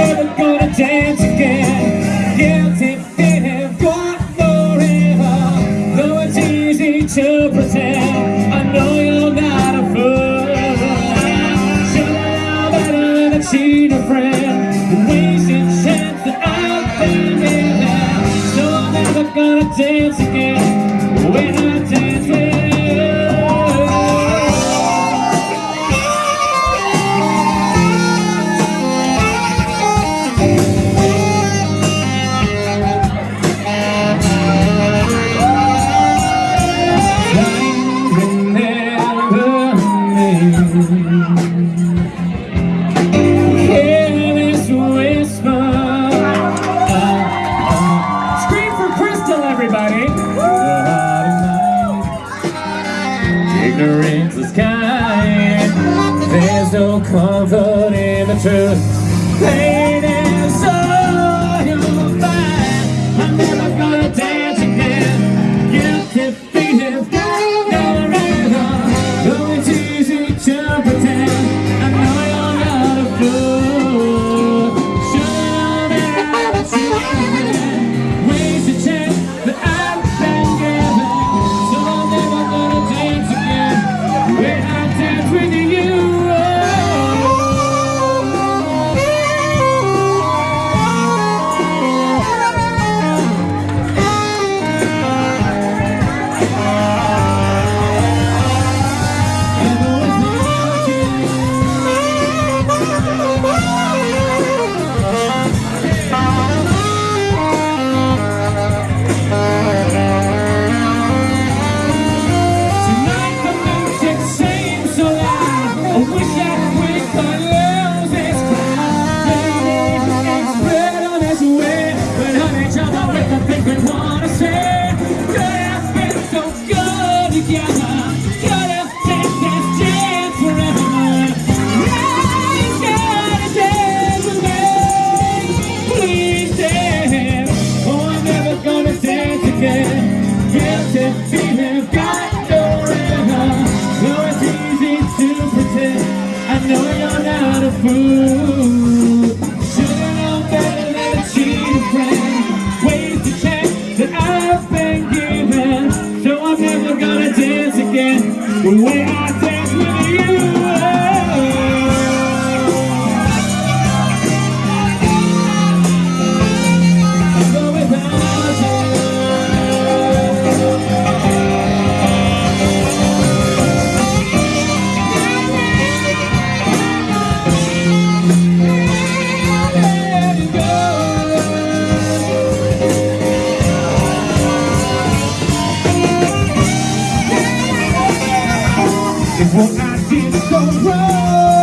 never gonna dance again. Guilty feet gone forever. Though it's easy to pretend I know you're not a fool. A friend. I've So never gonna dance again. everybody. Ignorance is kind. There's no comfort in the truth. sacred one. We're gonna dance again the way I dance. When I didn't go wrong